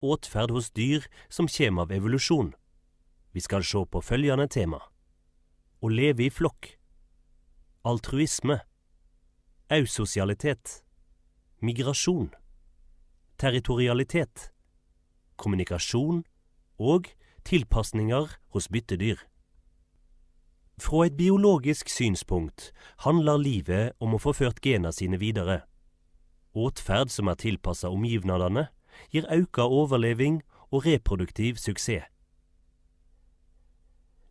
åtferd hos dyr som kommer av evolusjon. Vi skal se på følgende tema. Å leve i flokk. Altruisme. Ausosialitet. Migrasjon. Territorialitet. Kommunikasjon og tilpasninger hos byttedyr. Fra et biologisk synspunkt handler livet om å få ført gena sine videre. Åtferd som er tilpassa omgivnadene, gir auka overleving og reproduktiv suksess.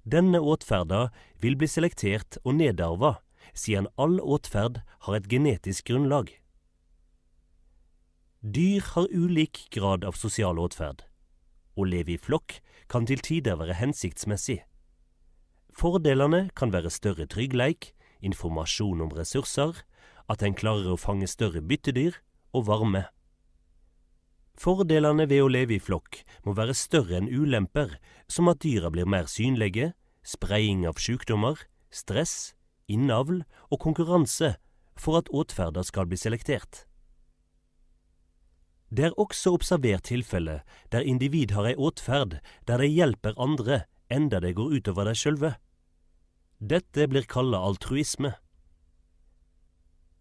Denne åtferda vil bli selektert og nedarva, siden all åtferd har et genetisk grunnlag. Dyr har ulik grad av sosial åtferd. Å leve i flokk kan til tider være hensiktsmessig. Fordelene kan være større tryggleik, informasjon om ressurser, at en klarer å fange større byttedyr og varme. Fordelene ved å leve i flokk må være større enn ulemper, som at dyra blir mer synlige, spredning av sykdommer, stress, innavl og konkurranse for at åtferda skal bli selektert. Det er også observert tilfelle der individ har ei åtferd der de hjelper andre enda det går utover dem sjølve. Dette blir kalla altruisme.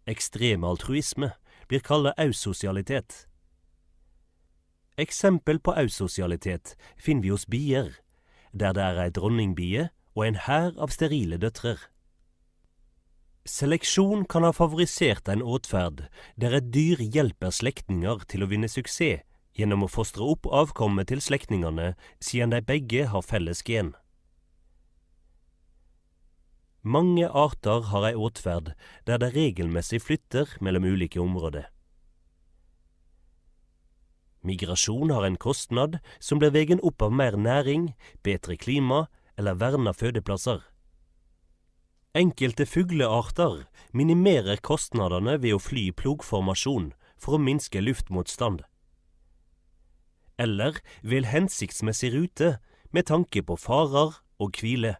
Ekstrem altruisme blir kalla ausosialitet. Eksempel på ausosialitet finner vi hos bier, der det er ei dronningbie og en hær av sterile døtrer. Seleksjon kan ha favorisert en åtferd der et dyr hjelper slektninger til å vinne suksess gjennom å fostre opp avkommet til slektningene siden de begge har felles gen. Mange arter har ei åtferd der de regelmessig flytter mellom ulike områder. Migrasjon har en kostnad som blir vegen opp av mer næring, bedre klima eller verna fødeplasser. Enkelte fuglearter minimerer kostnadene ved å fly i plogformasjon for å minske luftmotstand. Eller vil hensiktsmessig rute med tanke på farer og hvile.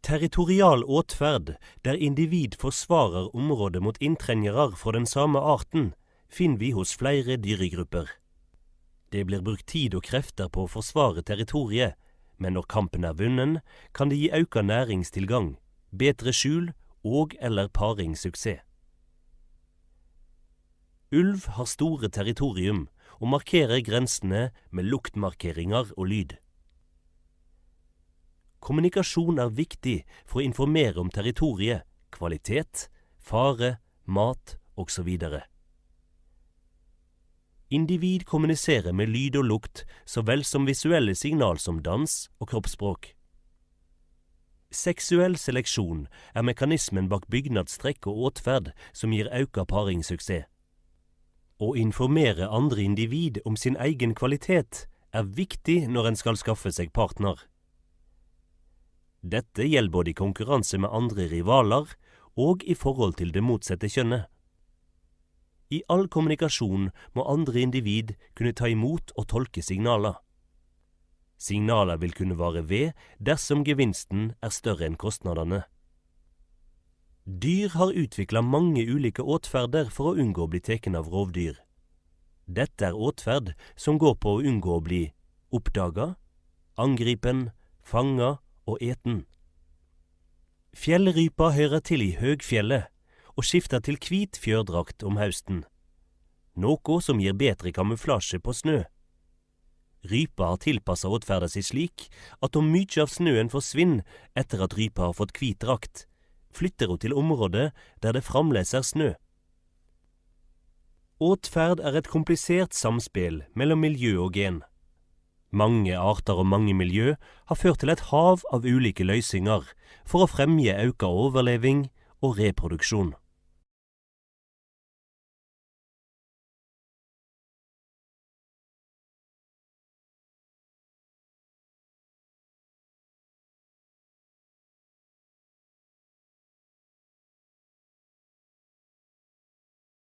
Territorial åtferd, der individ forsvarer området mot inntrengere fra den samme arten, finner vi hos flere dyregrupper. Det blir brukt tid og krefter på å forsvare territoriet, men når kampen er vunnen, kan det gi økt næringstilgang, bedre skjul og eller paringssuksess. Ulv har store territorium og markerer grensene med luktmarkeringer og lyd. Kommunikasjon er viktig for å informere om territoriet, kvalitet, fare, mat osv. Individ kommuniserer med lyd og lukt så vel som visuelle signal som dans og kroppsspråk. Seksuell seleksjon er mekanismen bak bygnadstrekk og åtferd som gir auka paringssuksess. Å informere andre individ om sin egen kvalitet er viktig når en skal skaffe seg partner. Dette gjelder både i konkurranse med andre rivaler og i forhold til det motsatte kjønnet. I all kommunikasjon må andre individ kunne ta imot og tolke signaler. Signaler vil kunne vare ved dersom gevinsten er større enn kostnadene. Dyr har utvikla mange ulike åtferder for å unngå å bli tatt av rovdyr. Dette er åtferd som går på å unngå å bli oppdaga, angripen, fanga og eten. Fjellrypa hører til i høgfjellet og skifter til hvit fjørdrakt om høsten, noe som gir bedre kamuflasje på snø. Rypa har tilpassa atferda si slik at om mykje av snøen forsvinner etter at rypa har fått hvit drakt, flytter hun til områder der det fremdeles er snø. Åtferd er et komplisert samspill mellom miljø og gen. Mange arter og mange miljø har ført til et hav av ulike løysinger for å fremje auka overleving og reproduksjon.